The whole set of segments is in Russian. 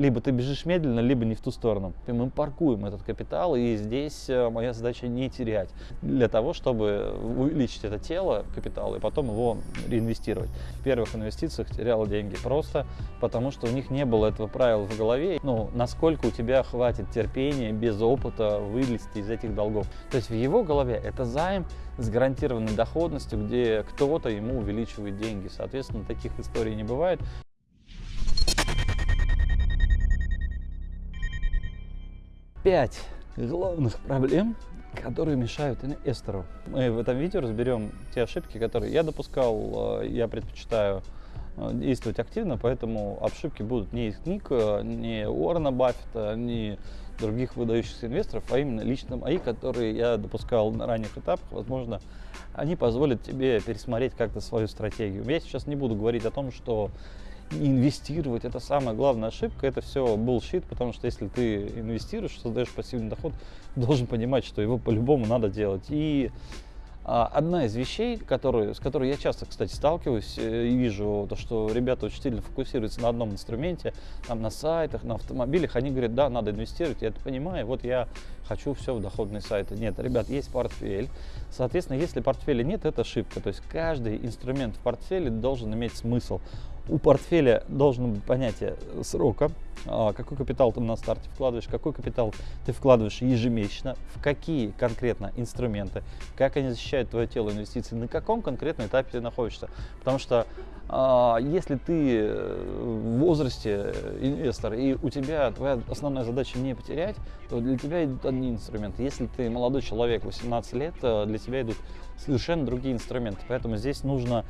либо ты бежишь медленно, либо не в ту сторону. И мы паркуем этот капитал, и здесь э, моя задача не терять для того, чтобы увеличить это тело капитала и потом его реинвестировать. В первых инвестициях терял деньги просто потому, что у них не было этого правила в голове. Ну, насколько у тебя хватит терпения без опыта вылезти из этих долгов. То есть в его голове это займ с гарантированной доходностью, где кто-то ему увеличивает деньги. Соответственно, таких историй не бывает. Пять главных проблем, которые мешают инвестору. Мы в этом видео разберем те ошибки, которые я допускал, э, я предпочитаю э, действовать активно, поэтому ошибки будут не из книг, э, не Уоррена Баффета, не других выдающихся инвесторов, а именно лично мои, которые я допускал на ранних этапах. Возможно, они позволят тебе пересмотреть как-то свою стратегию. Я сейчас не буду говорить о том, что инвестировать это самая главная ошибка, это все bullshit, потому что если ты инвестируешь, создаешь пассивный доход, должен понимать, что его по-любому надо делать. И а, одна из вещей, которые, с которой я часто, кстати, сталкиваюсь э, и вижу, то, что ребята очень сильно фокусируются на одном инструменте, там, на сайтах, на автомобилях, они говорят, да, надо инвестировать, я это понимаю, вот я хочу все в доходные сайты. Нет, ребят, есть портфель. Соответственно, если портфеля нет, это ошибка. То есть каждый инструмент в портфеле должен иметь смысл у портфеля должно быть понятие срока, а, какой капитал ты на старте вкладываешь, какой капитал ты вкладываешь ежемесячно, в какие конкретно инструменты, как они защищают твое тело инвестиций, на каком конкретном этапе ты находишься. Потому что а, если ты э, в возрасте инвестор и у тебя твоя основная задача не потерять, то для тебя идут одни инструменты. Если ты молодой человек, 18 лет, э, для тебя идут совершенно другие инструменты. Поэтому здесь нужно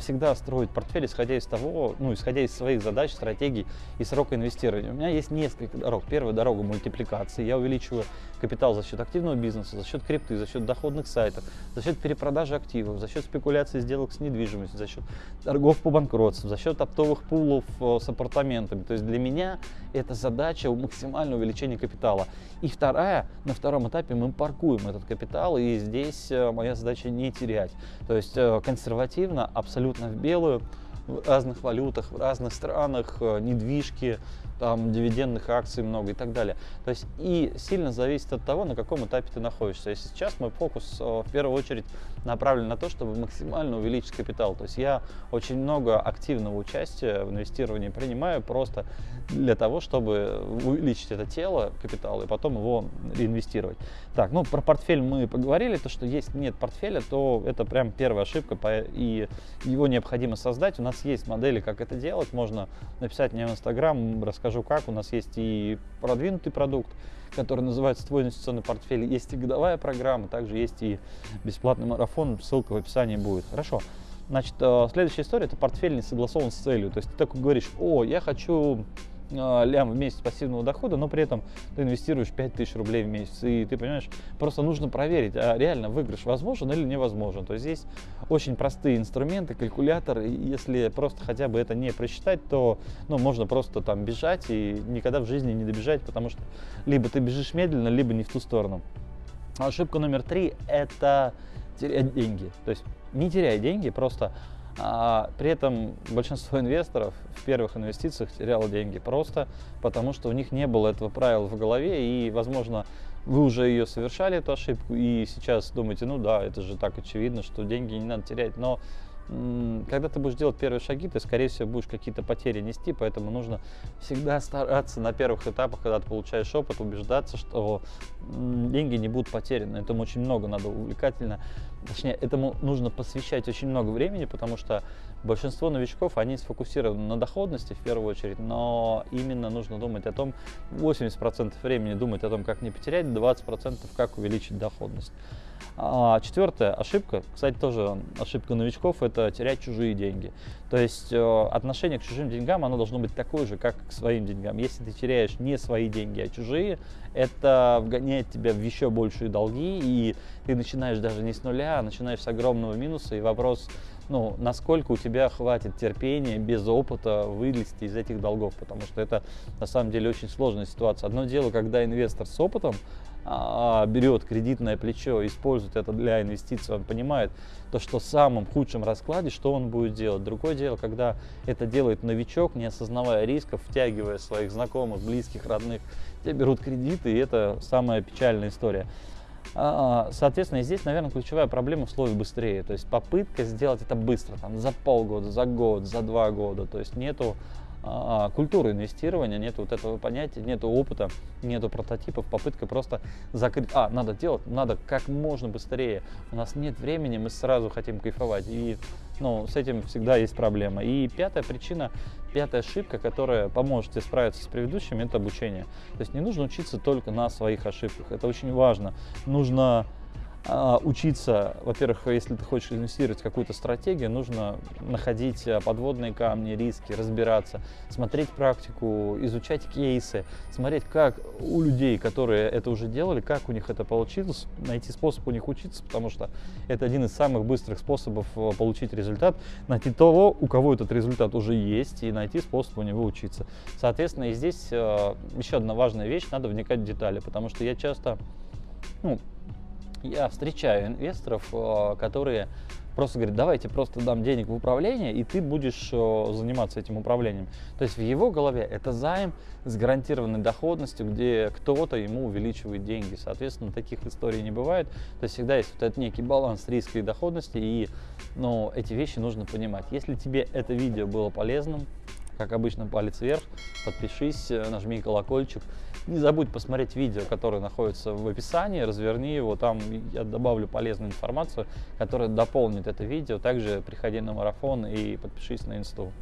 всегда строить портфель, исходя из того, ну, исходя из своих задач, стратегий и срока инвестирования. У меня есть несколько дорог. Первая дорога мультипликации. Я увеличиваю капитал за счет активного бизнеса, за счет крипты, за счет доходных сайтов, за счет перепродажи активов, за счет спекуляции сделок с недвижимостью, за счет торгов по банкротству, за счет оптовых пулов э, с апартаментами. То есть для меня это задача максимального увеличения капитала. И вторая, на втором этапе мы паркуем этот капитал, и здесь э, моя задача не терять. То есть э, консервативно, абсолютно в белую, в разных валютах, в разных странах, недвижки, там дивидендных акций много и так далее. То есть и сильно зависит от того, на каком этапе ты находишься. Если сейчас мой фокус э, в первую очередь направлен на то, чтобы максимально увеличить капитал. То есть я очень много активного участия в инвестировании принимаю просто для того, чтобы увеличить это тело, капитал, и потом его реинвестировать. Так, ну про портфель мы поговорили, то что есть нет портфеля, то это прям первая ошибка, и его необходимо создать. У нас есть модели, как это делать, можно написать мне в Инстаграм, расскажу как. У нас есть и продвинутый продукт, который называется «Твой инвестиционный портфель». Есть и годовая программа, также есть и бесплатный марафон, ссылка в описании будет. Хорошо. Значит, э, следующая история – это портфель не согласован с целью. То есть ты такой говоришь, о, я хочу лям в месяц пассивного дохода, но при этом ты инвестируешь 5000 рублей в месяц. И ты понимаешь, просто нужно проверить, а реально выигрыш возможен или невозможен. То есть здесь очень простые инструменты, калькулятор. Если просто хотя бы это не просчитать, то ну, можно просто там бежать и никогда в жизни не добежать, потому что либо ты бежишь медленно, либо не в ту сторону. Ошибка номер три – это терять деньги. То есть не теряй деньги, просто а при этом большинство инвесторов в первых инвестициях теряло деньги просто потому, что у них не было этого правила в голове и, возможно, вы уже ее совершали, эту ошибку, и сейчас думаете, ну да, это же так очевидно, что деньги не надо терять, но когда ты будешь делать первые шаги, ты, скорее всего, будешь какие-то потери нести, поэтому нужно всегда стараться на первых этапах, когда ты получаешь опыт, убеждаться, что деньги не будут потеряны. Этому очень много надо увлекательно, точнее, этому нужно посвящать очень много времени, потому что большинство новичков, они сфокусированы на доходности в первую очередь, но именно нужно думать о том, 80% времени думать о том, как не потерять, 20% как увеличить доходность. А четвертая ошибка, кстати, тоже ошибка новичков, это терять чужие деньги. То есть э, отношение к чужим деньгам, оно должно быть такое же, как к своим деньгам. Если ты теряешь не свои деньги, а чужие, это вгоняет тебя в еще большие долги, и ты начинаешь даже не с нуля, а начинаешь с огромного минуса, и вопрос, ну, насколько у тебя хватит терпения без опыта вылезти из этих долгов, потому что это на самом деле очень сложная ситуация. Одно дело, когда инвестор с опытом, берет кредитное плечо, использует это для инвестиций, он понимает то, что в самом худшем раскладе, что он будет делать. Другое дело, когда это делает новичок, не осознавая рисков, втягивая своих знакомых, близких, родных, те берут кредиты, и это самая печальная история. А, соответственно, здесь, наверное, ключевая проблема в слове быстрее. То есть попытка сделать это быстро, там, за полгода, за год, за два года. То есть нету а, культуры инвестирования, нет вот этого понятия, нет опыта, нету прототипов, попытка просто закрыть, а, надо делать, надо как можно быстрее, у нас нет времени, мы сразу хотим кайфовать, и ну, с этим всегда есть проблема. И пятая причина, пятая ошибка, которая поможет тебе справиться с предыдущими, это обучение. То есть не нужно учиться только на своих ошибках, это очень важно. Нужно а, учиться, во-первых, если ты хочешь инвестировать в какую-то стратегию, нужно находить а, подводные камни, риски, разбираться, смотреть практику, изучать кейсы, смотреть, как у людей, которые это уже делали, как у них это получилось, найти способ у них учиться, потому что это один из самых быстрых способов а, получить результат, найти того, у кого этот результат уже есть, и найти способ у него учиться. Соответственно, и здесь еще одна важная вещь, надо вникать в детали, потому что я часто ну, я встречаю инвесторов, э, которые просто говорят, давайте просто дам денег в управление, и ты будешь э, заниматься этим управлением. То есть в его голове это займ с гарантированной доходностью, где кто-то ему увеличивает деньги. Соответственно, таких историй не бывает. То есть всегда есть вот этот некий баланс риска и доходности, и ну, эти вещи нужно понимать. Если тебе это видео было полезным, как обычно, палец вверх, подпишись, э, нажми колокольчик. Не забудь посмотреть видео, которое находится в описании, разверни его, там я добавлю полезную информацию, которая дополнит это видео. Также приходи на марафон и подпишись на инсту.